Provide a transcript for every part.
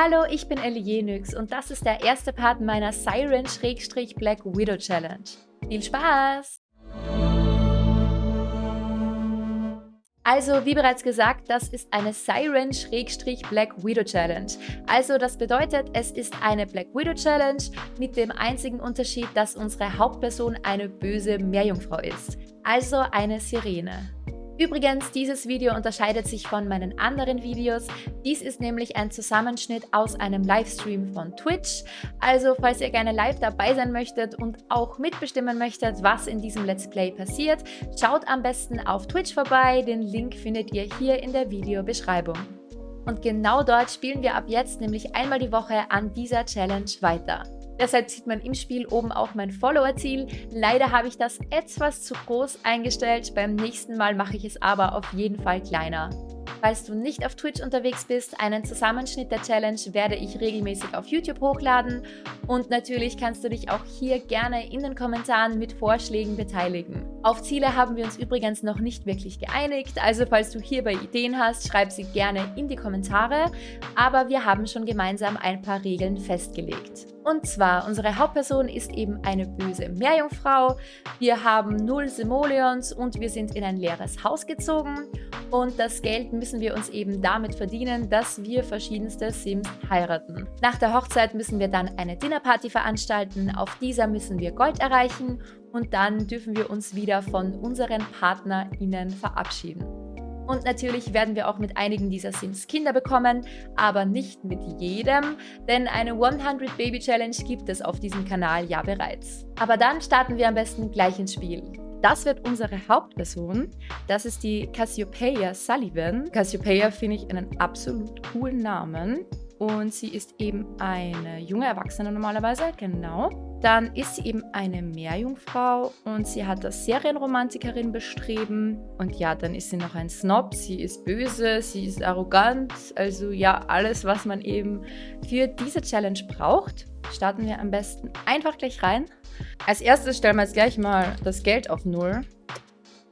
Hallo, ich bin Ellie Jenix und das ist der erste Part meiner Siren-Black Widow Challenge. Viel Spaß! Also, wie bereits gesagt, das ist eine Siren-Black Widow Challenge. Also, das bedeutet, es ist eine Black Widow Challenge mit dem einzigen Unterschied, dass unsere Hauptperson eine böse Meerjungfrau ist. Also eine Sirene. Übrigens, dieses Video unterscheidet sich von meinen anderen Videos. Dies ist nämlich ein Zusammenschnitt aus einem Livestream von Twitch. Also falls ihr gerne live dabei sein möchtet und auch mitbestimmen möchtet, was in diesem Let's Play passiert, schaut am besten auf Twitch vorbei. Den Link findet ihr hier in der Videobeschreibung. Und genau dort spielen wir ab jetzt nämlich einmal die Woche an dieser Challenge weiter. Deshalb sieht man im Spiel oben auch mein Follower-Ziel. Leider habe ich das etwas zu groß eingestellt. Beim nächsten Mal mache ich es aber auf jeden Fall kleiner. Falls du nicht auf Twitch unterwegs bist, einen Zusammenschnitt der Challenge werde ich regelmäßig auf YouTube hochladen und natürlich kannst du dich auch hier gerne in den Kommentaren mit Vorschlägen beteiligen. Auf Ziele haben wir uns übrigens noch nicht wirklich geeinigt, also falls du hierbei Ideen hast, schreib sie gerne in die Kommentare, aber wir haben schon gemeinsam ein paar Regeln festgelegt. Und zwar, unsere Hauptperson ist eben eine böse Meerjungfrau, wir haben null Simoleons und wir sind in ein leeres Haus gezogen und das Geld müssen wir uns eben damit verdienen, dass wir verschiedenste Sims heiraten. Nach der Hochzeit müssen wir dann eine Dinnerparty veranstalten, auf dieser müssen wir Gold erreichen und dann dürfen wir uns wieder von unseren PartnerInnen verabschieden. Und natürlich werden wir auch mit einigen dieser Sims Kinder bekommen, aber nicht mit jedem, denn eine 100 Baby Challenge gibt es auf diesem Kanal ja bereits. Aber dann starten wir am besten gleich ins Spiel. Das wird unsere Hauptperson. Das ist die Cassiopeia Sullivan. Cassiopeia finde ich einen absolut coolen Namen. Und sie ist eben eine junge Erwachsene normalerweise, genau. Dann ist sie eben eine Meerjungfrau und sie hat das Serienromantikerin bestreben. Und ja, dann ist sie noch ein Snob, sie ist böse, sie ist arrogant. Also ja, alles, was man eben für diese Challenge braucht. Starten wir am besten einfach gleich rein. Als erstes stellen wir jetzt gleich mal das Geld auf Null.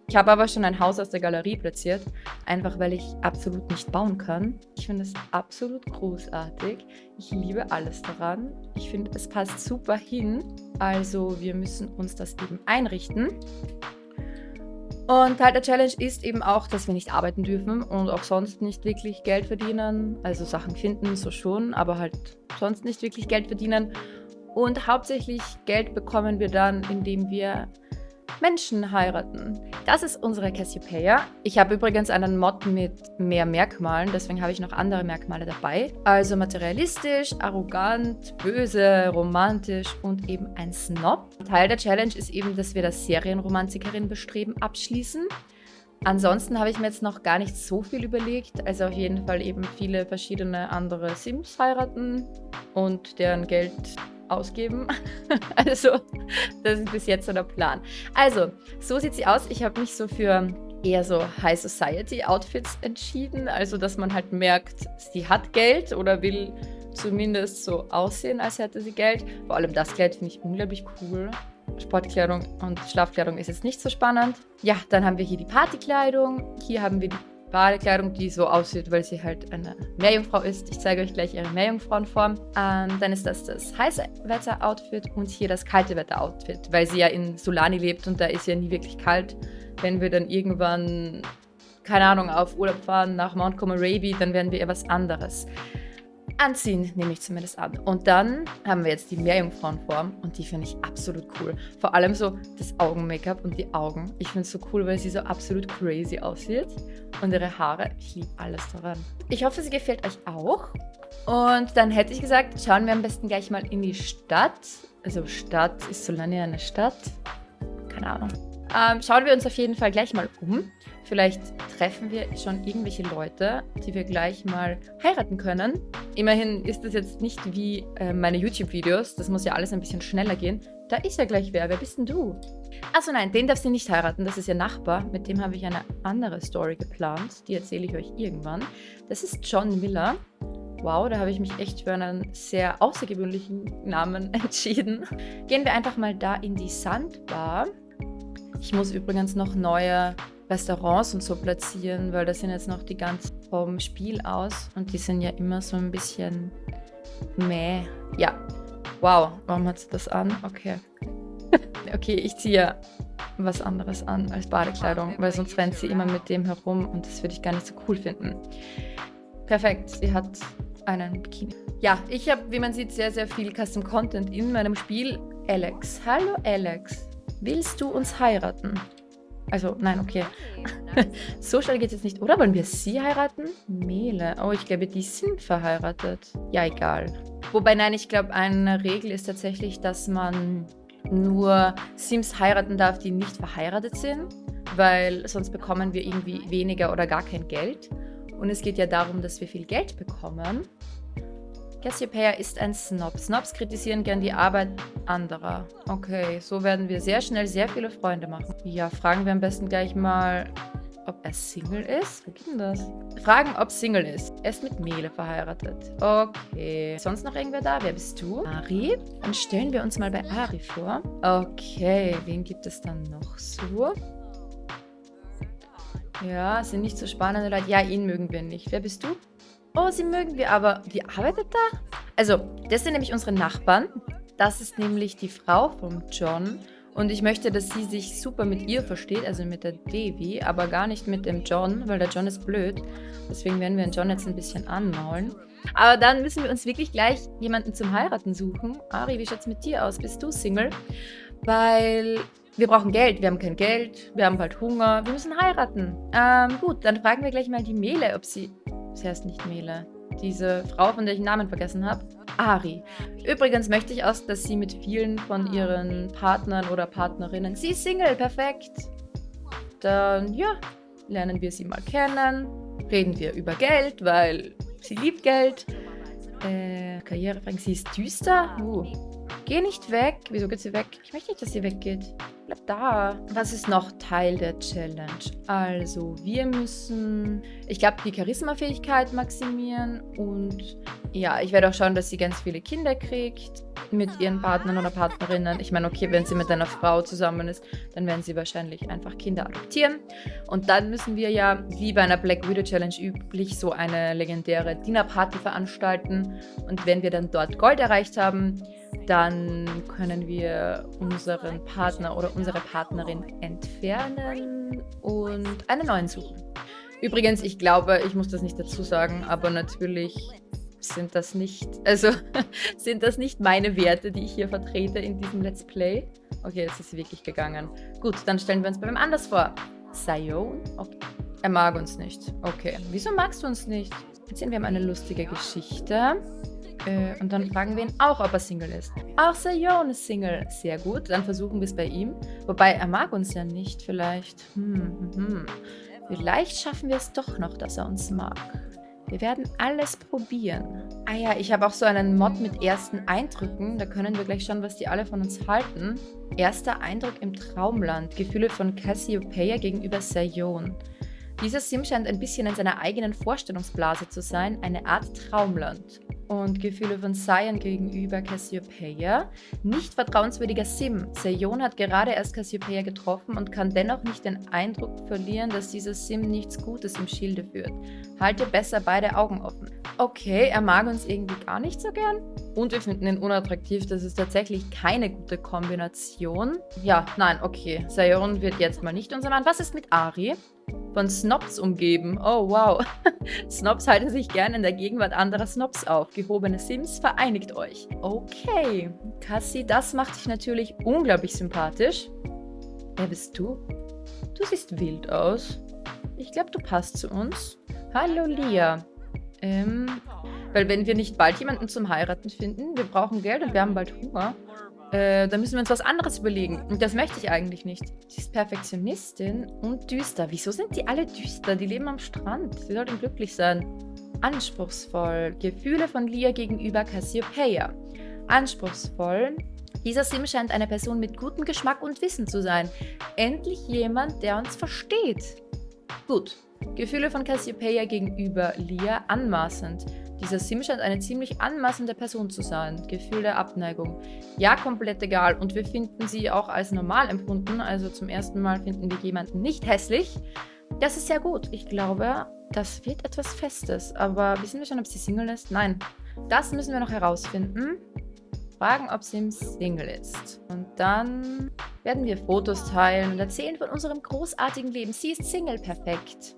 Ich habe aber schon ein Haus aus der Galerie platziert, einfach weil ich absolut nicht bauen kann. Ich finde es absolut großartig. Ich liebe alles daran. Ich finde, es passt super hin. Also wir müssen uns das eben einrichten. Und Teil der Challenge ist eben auch, dass wir nicht arbeiten dürfen und auch sonst nicht wirklich Geld verdienen. Also Sachen finden, so schon, aber halt sonst nicht wirklich Geld verdienen. Und hauptsächlich Geld bekommen wir dann, indem wir Menschen heiraten. Das ist unsere Cassiopeia. Ich habe übrigens einen Mod mit mehr Merkmalen, deswegen habe ich noch andere Merkmale dabei. Also materialistisch, arrogant, böse, romantisch und eben ein Snob. Teil der Challenge ist eben, dass wir das Serienromantikerin bestreben abschließen. Ansonsten habe ich mir jetzt noch gar nicht so viel überlegt. Also auf jeden Fall eben viele verschiedene andere Sims heiraten und deren Geld ausgeben. also, das ist bis jetzt so der Plan. Also, so sieht sie aus. Ich habe mich so für eher so High Society Outfits entschieden. Also, dass man halt merkt, sie hat Geld oder will zumindest so aussehen, als hätte sie Geld. Vor allem das Kleid finde ich unglaublich cool. Sportkleidung und Schlafkleidung ist jetzt nicht so spannend. Ja, dann haben wir hier die Partykleidung. Hier haben wir die Badekleidung, die so aussieht, weil sie halt eine Meerjungfrau ist. Ich zeige euch gleich ihre Meerjungfrauenform. Ähm, dann ist das das heiße Wetter-Outfit und hier das kalte Wetter-Outfit, weil sie ja in Solani lebt und da ist ja nie wirklich kalt. Wenn wir dann irgendwann, keine Ahnung, auf Urlaub fahren nach Mount Comoraby, dann werden wir eher was anderes anziehen, nehme ich zumindest an. Und dann haben wir jetzt die Meerjungfrauenform und die finde ich absolut cool. Vor allem so das Augen-Make-up und die Augen. Ich finde es so cool, weil sie so absolut crazy aussieht. Und ihre Haare, ich liebe alles daran. Ich hoffe, sie gefällt euch auch. Und dann hätte ich gesagt, schauen wir am besten gleich mal in die Stadt. Also Stadt, ist Solania eine Stadt? Keine Ahnung. Ähm, schauen wir uns auf jeden Fall gleich mal um. Vielleicht treffen wir schon irgendwelche Leute, die wir gleich mal heiraten können. Immerhin ist das jetzt nicht wie äh, meine YouTube-Videos. Das muss ja alles ein bisschen schneller gehen. Da ist ja gleich wer. Wer bist denn du? Achso, nein, den darf sie nicht heiraten. Das ist ihr Nachbar. Mit dem habe ich eine andere Story geplant. Die erzähle ich euch irgendwann. Das ist John Miller. Wow, da habe ich mich echt für einen sehr außergewöhnlichen Namen entschieden. Gehen wir einfach mal da in die Sandbar. Ich muss übrigens noch neue Restaurants und so platzieren, weil das sind jetzt noch die ganz vom Spiel aus und die sind ja immer so ein bisschen Meh. Ja. Wow, warum hat sie das an? Okay. okay, ich ziehe was anderes an als Badekleidung, weil sonst rennt sie immer mit dem herum und das würde ich gar nicht so cool finden. Perfekt, sie hat einen Bikini. Ja, ich habe, wie man sieht, sehr, sehr viel Custom Content in meinem Spiel. Alex. Hallo Alex. Willst du uns heiraten? Also, nein, okay. so schnell geht es jetzt nicht. Oder wollen wir sie heiraten? Mele. Oh, ich glaube, die sind verheiratet. Ja, egal. Wobei, nein, ich glaube, eine Regel ist tatsächlich, dass man nur Sims heiraten darf, die nicht verheiratet sind, weil sonst bekommen wir irgendwie weniger oder gar kein Geld. Und es geht ja darum, dass wir viel Geld bekommen. Cassiopeia ist ein Snob. Snobs kritisieren gern die Arbeit anderer. Okay, so werden wir sehr schnell sehr viele Freunde machen. Ja, fragen wir am besten gleich mal, ob er Single ist. Wo geht denn das? Fragen, ob Single ist. Er ist mit Mele verheiratet. Okay. Sonst noch irgendwer da? Wer bist du? Ari? Dann stellen wir uns mal bei Ari vor. Okay, wen gibt es dann noch so? Ja, sind nicht so spannende Leute. Ja, ihn mögen wir nicht. Wer bist du? Oh, sie mögen wir, aber die arbeitet da? Also, das sind nämlich unsere Nachbarn. Das ist nämlich die Frau von John. Und ich möchte, dass sie sich super mit ihr versteht, also mit der Devi, aber gar nicht mit dem John, weil der John ist blöd. Deswegen werden wir den John jetzt ein bisschen anmaulen. Aber dann müssen wir uns wirklich gleich jemanden zum Heiraten suchen. Ari, wie schaut's mit dir aus? Bist du Single? Weil wir brauchen Geld, wir haben kein Geld, wir haben bald Hunger, wir müssen heiraten. Ähm, gut, dann fragen wir gleich mal die Mele, ob sie... Sie heißt nicht Mele. Diese Frau, von der ich den Namen vergessen habe. Ari. Übrigens möchte ich auch, dass sie mit vielen von ihren Partnern oder Partnerinnen... Sie ist Single, perfekt. Dann, ja, lernen wir sie mal kennen. Reden wir über Geld, weil sie liebt Geld. Äh, Karrierefragen, sie ist düster. Uh. Geh nicht weg. Wieso geht sie weg? Ich möchte nicht, dass sie weggeht. Bleib da. Was ist noch Teil der Challenge? Also, wir müssen, ich glaube, die Charisma-Fähigkeit maximieren und ja, ich werde auch schauen, dass sie ganz viele Kinder kriegt mit ihren Partnern oder Partnerinnen. Ich meine, okay, wenn sie mit einer Frau zusammen ist, dann werden sie wahrscheinlich einfach Kinder adoptieren. Und dann müssen wir ja, wie bei einer Black Widow Challenge üblich, so eine legendäre Dinnerparty veranstalten. Und wenn wir dann dort Gold erreicht haben, dann können wir unseren Partner oder unsere Partnerin entfernen und einen neuen suchen. Übrigens, ich glaube, ich muss das nicht dazu sagen, aber natürlich sind das nicht, also sind das nicht meine Werte, die ich hier vertrete in diesem Let's Play. Okay, jetzt ist wirklich gegangen. Gut, dann stellen wir uns bei wem anders vor. Sion? Er mag uns nicht. Okay. Wieso magst du uns nicht? Jetzt sehen wir haben eine lustige Geschichte. Äh, und dann fragen wir ihn auch, ob er Single ist. Auch Sayon ist Single. Sehr gut, dann versuchen wir es bei ihm. Wobei, er mag uns ja nicht vielleicht. Hm, hm, hm. Vielleicht schaffen wir es doch noch, dass er uns mag. Wir werden alles probieren. Ah ja, ich habe auch so einen Mod mit ersten Eindrücken. Da können wir gleich schauen, was die alle von uns halten. Erster Eindruck im Traumland. Gefühle von Cassiopeia gegenüber Sayon. Dieser Sim scheint ein bisschen in seiner eigenen Vorstellungsblase zu sein, eine Art Traumland und Gefühle von Cyan gegenüber Cassiopeia. Nicht vertrauenswürdiger Sim. Seyon hat gerade erst Cassiopeia getroffen und kann dennoch nicht den Eindruck verlieren, dass dieser Sim nichts Gutes im Schilde führt. Halte besser beide Augen offen. Okay, er mag uns irgendwie gar nicht so gern. Und wir finden ihn unattraktiv. Das ist tatsächlich keine gute Kombination. Ja, nein, okay. Sayon wird jetzt mal nicht unser Mann. Was ist mit Ari? Von Snobs umgeben. Oh, wow. Snobs halten sich gerne in der Gegenwart anderer Snobs auf. Gehobene Sims, vereinigt euch. Okay. Cassie, das macht dich natürlich unglaublich sympathisch. Wer bist du? Du siehst wild aus. Ich glaube, du passt zu uns. Hallo, Lia. Ähm, weil wenn wir nicht bald jemanden zum Heiraten finden, wir brauchen Geld und wir haben bald Hunger, äh, da müssen wir uns was anderes überlegen. Und das möchte ich eigentlich nicht. Sie ist Perfektionistin und düster. Wieso sind die alle düster? Die leben am Strand. Sie sollten glücklich sein. Anspruchsvoll. Gefühle von Lia gegenüber Cassiopeia. Anspruchsvoll. Dieser Sim scheint eine Person mit gutem Geschmack und Wissen zu sein. Endlich jemand, der uns versteht. Gut. Gefühle von Cassiopeia gegenüber Lia anmaßend. Dieser Sim scheint eine ziemlich anmaßende Person zu sein. Gefühl der Abneigung. Ja, komplett egal. Und wir finden sie auch als normal empfunden. Also zum ersten Mal finden wir jemanden nicht hässlich. Das ist sehr gut. Ich glaube, das wird etwas Festes. Aber wissen wir schon, ob sie Single ist? Nein. Das müssen wir noch herausfinden. Fragen, ob sie Single ist. Und dann werden wir Fotos teilen und erzählen von unserem großartigen Leben. Sie ist Single, perfekt.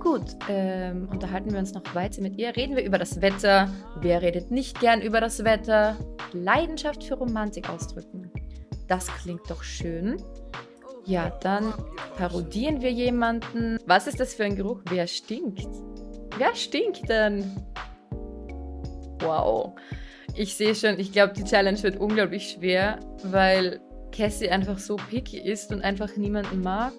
Gut, ähm, unterhalten wir uns noch weiter mit ihr. Reden wir über das Wetter. Wer redet nicht gern über das Wetter? Leidenschaft für Romantik ausdrücken. Das klingt doch schön. Ja, dann parodieren wir jemanden. Was ist das für ein Geruch? Wer stinkt? Wer stinkt denn? Wow. Ich sehe schon, ich glaube, die Challenge wird unglaublich schwer, weil Cassie einfach so picky ist und einfach niemanden mag.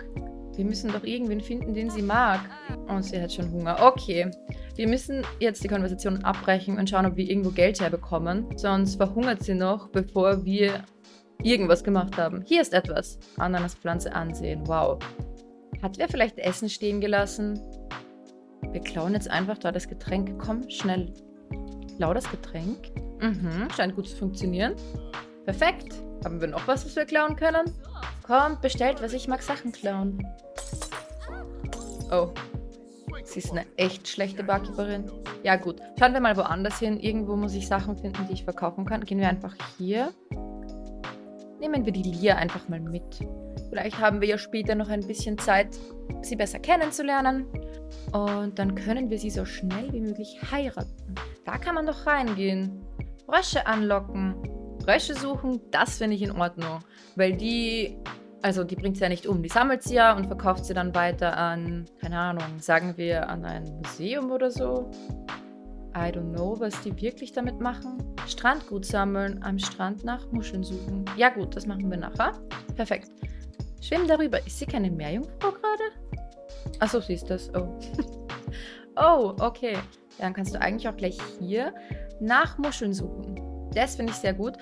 Wir müssen doch irgendwen finden, den sie mag. Und sie hat schon Hunger. Okay. Wir müssen jetzt die Konversation abbrechen und schauen, ob wir irgendwo Geld herbekommen. Sonst verhungert sie noch, bevor wir irgendwas gemacht haben. Hier ist etwas. Ananaspflanze ansehen. Wow. Hat wer vielleicht Essen stehen gelassen? Wir klauen jetzt einfach da das Getränk. Komm, schnell. Klau das Getränk. Mhm, scheint gut zu funktionieren. Perfekt. Haben wir noch was, was wir klauen können? Kommt, bestellt was. Ich mag Sachen klauen. Oh. Sie ist eine echt schlechte Barkeeperin. Ja gut, schauen wir mal woanders hin. Irgendwo muss ich Sachen finden, die ich verkaufen kann. Gehen wir einfach hier. Nehmen wir die Lia einfach mal mit. Vielleicht haben wir ja später noch ein bisschen Zeit, sie besser kennenzulernen. Und dann können wir sie so schnell wie möglich heiraten. Da kann man doch reingehen. Frösche anlocken. Frösche suchen, das finde ich in Ordnung. Weil die also die bringt sie ja nicht um. Die sammelt sie ja und verkauft sie dann weiter an, keine Ahnung, sagen wir an ein Museum oder so. I don't know, was die wirklich damit machen. Strandgut sammeln, am Strand nach Muscheln suchen. Ja gut, das machen wir nachher. Perfekt. Schwimmen darüber. Ist sie keine Meerjungfrau gerade? Achso, sie ist das. Oh. oh, okay. Dann kannst du eigentlich auch gleich hier nach Muscheln suchen. Das finde ich sehr gut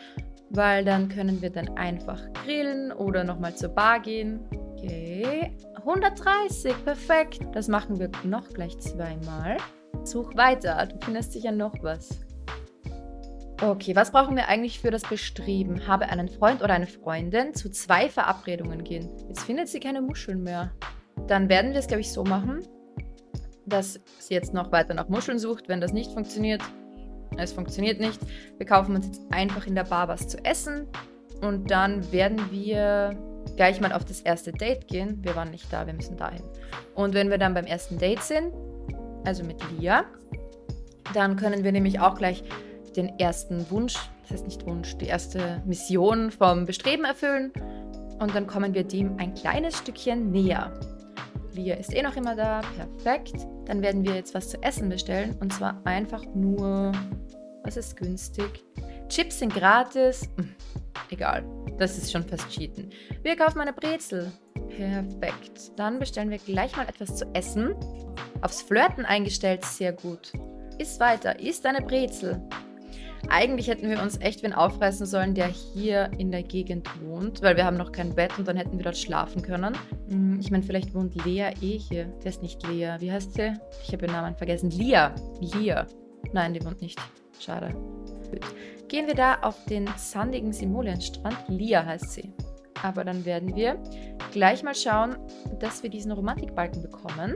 weil dann können wir dann einfach grillen oder nochmal zur Bar gehen. Okay, 130, perfekt. Das machen wir noch gleich zweimal. Such weiter, du findest sicher noch was. Okay, was brauchen wir eigentlich für das Bestreben? Habe einen Freund oder eine Freundin zu zwei Verabredungen gehen. Jetzt findet sie keine Muscheln mehr. Dann werden wir es, glaube ich, so machen, dass sie jetzt noch weiter nach Muscheln sucht. Wenn das nicht funktioniert, es funktioniert nicht. Wir kaufen uns jetzt einfach in der Bar was zu essen und dann werden wir gleich mal auf das erste Date gehen. Wir waren nicht da, wir müssen dahin. Und wenn wir dann beim ersten Date sind, also mit Lia, dann können wir nämlich auch gleich den ersten Wunsch, das heißt nicht Wunsch, die erste Mission vom Bestreben erfüllen. Und dann kommen wir dem ein kleines Stückchen näher. Lia ist eh noch immer da, perfekt. Dann werden wir jetzt was zu essen bestellen und zwar einfach nur was ist günstig? Chips sind gratis. Hm, egal, das ist schon fast Cheaten. Wir kaufen eine Brezel. Perfekt. Dann bestellen wir gleich mal etwas zu essen. Aufs Flirten eingestellt, sehr gut. Iss weiter, isst eine Brezel. Eigentlich hätten wir uns echt wen aufreißen sollen, der hier in der Gegend wohnt, weil wir haben noch kein Bett und dann hätten wir dort schlafen können. Hm, ich meine, vielleicht wohnt Lea eh hier. Der ist nicht Lea. Wie heißt sie? Ich habe ihren Namen vergessen. Lia. Lia. Nein, die wohnt nicht. Schade. Gut. Gehen wir da auf den sandigen Simolienstrand. Lia heißt sie. Aber dann werden wir gleich mal schauen, dass wir diesen Romantikbalken bekommen.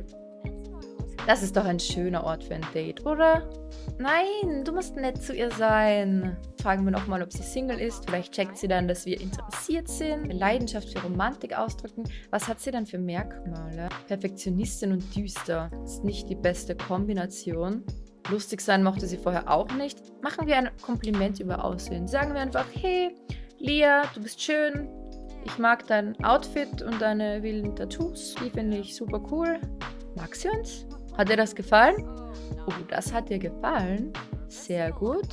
Das ist doch ein schöner Ort für ein Date, oder? Nein, du musst nett zu ihr sein. Fragen wir nochmal, ob sie Single ist. Vielleicht checkt sie dann, dass wir interessiert sind. Leidenschaft für Romantik ausdrücken. Was hat sie dann für Merkmale? Perfektionistin und düster. Ist nicht die beste Kombination. Lustig sein mochte sie vorher auch nicht. Machen wir ein Kompliment über Aussehen. Sagen wir einfach, hey, Lia, du bist schön. Ich mag dein Outfit und deine wilden Tattoos. Die finde ich super cool. Mag sie uns? Hat dir das gefallen? Oh, das hat dir gefallen. Sehr gut.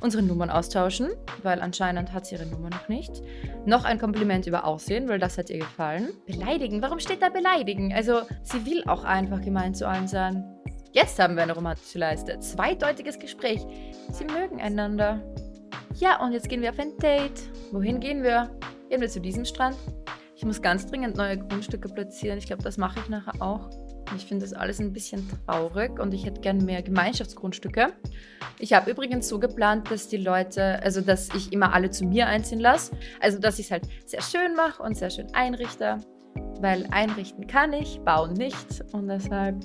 Unsere Nummern austauschen, weil anscheinend hat sie ihre Nummer noch nicht. Noch ein Kompliment über Aussehen, weil das hat ihr gefallen. Beleidigen? Warum steht da beleidigen? Also, sie will auch einfach gemein zu allen sein. Jetzt haben wir eine romantische Leiste. Zweideutiges Gespräch. Sie mögen einander. Ja, und jetzt gehen wir auf ein Date. Wohin gehen wir? Gehen wir zu diesem Strand? Ich muss ganz dringend neue Grundstücke platzieren. Ich glaube, das mache ich nachher auch. Ich finde das alles ein bisschen traurig und ich hätte gerne mehr Gemeinschaftsgrundstücke. Ich habe übrigens so geplant, dass die Leute, also dass ich immer alle zu mir einziehen lasse. Also dass ich es halt sehr schön mache und sehr schön einrichte. Weil einrichten kann ich, bauen nicht und deshalb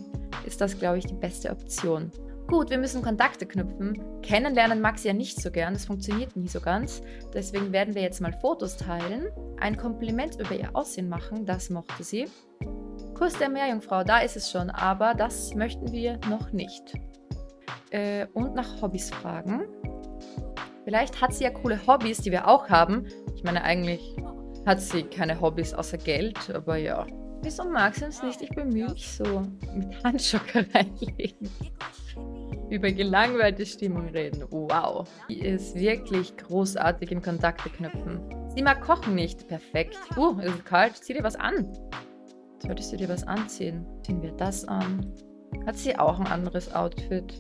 ist das, glaube ich, die beste Option. Gut, wir müssen Kontakte knüpfen. Kennenlernen mag sie ja nicht so gern, das funktioniert nie so ganz. Deswegen werden wir jetzt mal Fotos teilen. Ein Kompliment über ihr Aussehen machen, das mochte sie. Kuss der Meerjungfrau, da ist es schon, aber das möchten wir noch nicht. Äh, und nach Hobbys fragen. Vielleicht hat sie ja coole Hobbys, die wir auch haben. Ich meine, eigentlich hat sie keine Hobbys außer Geld, aber ja. Wieso mag sie uns nicht? Ich bemühe mich so. Mit Handschocker reinlegen über gelangweilte Stimmung reden. Wow. Die ist wirklich großartig im Kontakte knüpfen. Sie mag kochen nicht. Perfekt. Uh, es ist kalt. Zieh dir was an. Solltest du dir was anziehen? Ziehen wir das an. Hat sie auch ein anderes Outfit?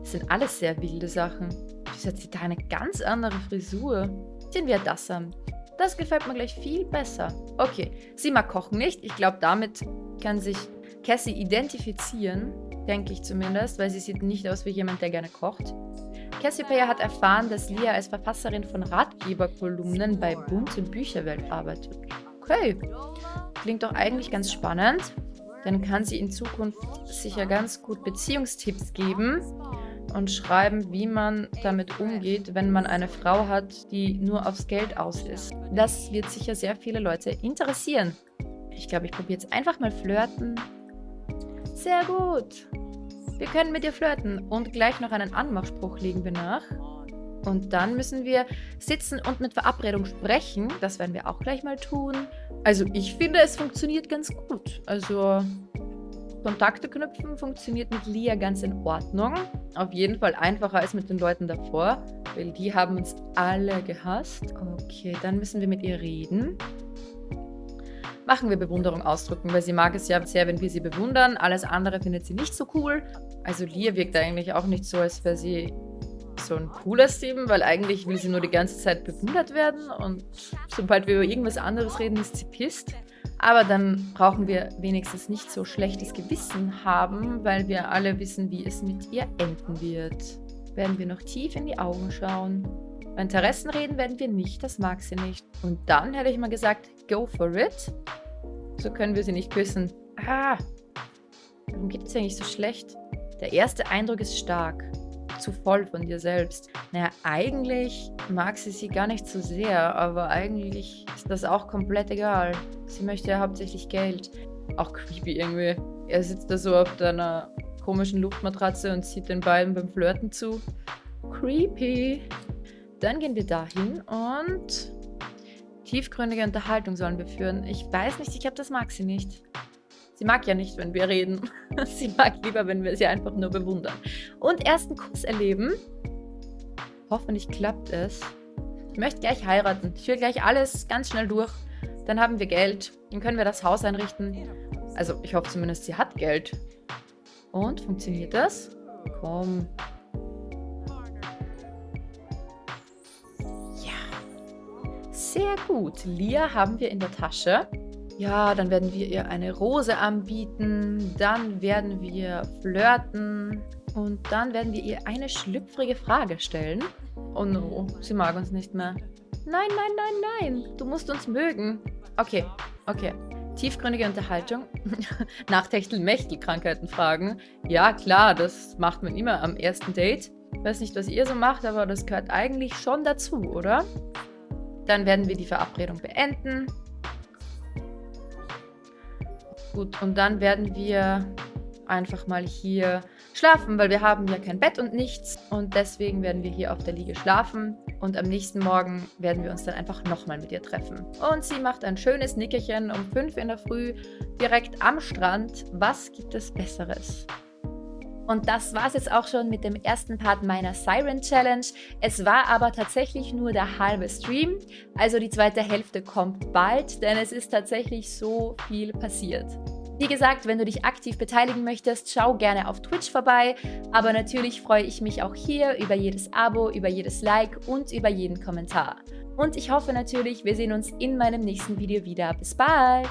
Das sind alles sehr wilde Sachen. Wieso hat sie da eine ganz andere Frisur? Ziehen wir das an. Das gefällt mir gleich viel besser. Okay, sie mag kochen nicht. Ich glaube, damit kann sich Cassie identifizieren denke ich zumindest, weil sie sieht nicht aus wie jemand, der gerne kocht. Cassiopeia hat erfahren, dass Lia als Verfasserin von Ratgeberkolumnen bei Bund und Bücherwelt arbeitet. Okay, klingt doch eigentlich ganz spannend. Dann kann sie in Zukunft sicher ganz gut Beziehungstipps geben und schreiben, wie man damit umgeht, wenn man eine Frau hat, die nur aufs Geld aus ist. Das wird sicher sehr viele Leute interessieren. Ich glaube, ich probiere jetzt einfach mal flirten sehr gut. Wir können mit dir flirten und gleich noch einen Anmachspruch legen wir nach. Und dann müssen wir sitzen und mit Verabredung sprechen. Das werden wir auch gleich mal tun. Also ich finde, es funktioniert ganz gut. Also Kontakte knüpfen funktioniert mit Lia ganz in Ordnung. Auf jeden Fall einfacher als mit den Leuten davor, weil die haben uns alle gehasst. Okay, dann müssen wir mit ihr reden machen wir Bewunderung ausdrücken, weil sie mag es ja sehr, wenn wir sie bewundern. Alles andere findet sie nicht so cool. Also Lia wirkt eigentlich auch nicht so, als wäre sie so ein cooler Steven, weil eigentlich will sie nur die ganze Zeit bewundert werden und sobald wir über irgendwas anderes reden, ist sie pisst. Aber dann brauchen wir wenigstens nicht so schlechtes Gewissen haben, weil wir alle wissen, wie es mit ihr enden wird. Werden wir noch tief in die Augen schauen. Bei Interessen reden werden wir nicht, das mag sie nicht. Und dann hätte ich mal gesagt, go for it. So können wir sie nicht küssen. Ah, warum geht es eigentlich so schlecht? Der erste Eindruck ist stark. Zu voll von dir selbst. Naja, eigentlich mag sie sie gar nicht so sehr, aber eigentlich ist das auch komplett egal. Sie möchte ja hauptsächlich Geld. Auch creepy irgendwie. Er sitzt da so auf deiner komischen Luftmatratze und zieht den beiden beim Flirten zu. Creepy. Dann gehen wir dahin und tiefgründige Unterhaltung sollen wir führen. Ich weiß nicht, ich glaube, das mag sie nicht. Sie mag ja nicht, wenn wir reden. sie mag lieber, wenn wir sie einfach nur bewundern. Und ersten Kuss erleben. Hoffentlich klappt es. Ich möchte gleich heiraten. Ich will gleich alles ganz schnell durch. Dann haben wir Geld. Dann können wir das Haus einrichten. Also, ich hoffe zumindest, sie hat Geld. Und, funktioniert das? Komm, Sehr gut. Lia haben wir in der Tasche. Ja, dann werden wir ihr eine Rose anbieten. Dann werden wir flirten. Und dann werden wir ihr eine schlüpfrige Frage stellen. Oh no, sie mag uns nicht mehr. Nein, nein, nein, nein. Du musst uns mögen. Okay, okay. Tiefgründige Unterhaltung. Nach Techtel-Mechtel-Krankheiten fragen. Ja, klar, das macht man immer am ersten Date. Weiß nicht, was ihr so macht, aber das gehört eigentlich schon dazu, oder? Dann werden wir die Verabredung beenden. Gut, und dann werden wir einfach mal hier schlafen, weil wir haben ja kein Bett und nichts. Und deswegen werden wir hier auf der Liege schlafen. Und am nächsten Morgen werden wir uns dann einfach nochmal mit ihr treffen. Und sie macht ein schönes Nickerchen um 5 in der Früh direkt am Strand. Was gibt es Besseres? Und das war es jetzt auch schon mit dem ersten Part meiner Siren Challenge. Es war aber tatsächlich nur der halbe Stream, also die zweite Hälfte kommt bald, denn es ist tatsächlich so viel passiert. Wie gesagt, wenn du dich aktiv beteiligen möchtest, schau gerne auf Twitch vorbei. Aber natürlich freue ich mich auch hier über jedes Abo, über jedes Like und über jeden Kommentar. Und ich hoffe natürlich, wir sehen uns in meinem nächsten Video wieder. Bis bald!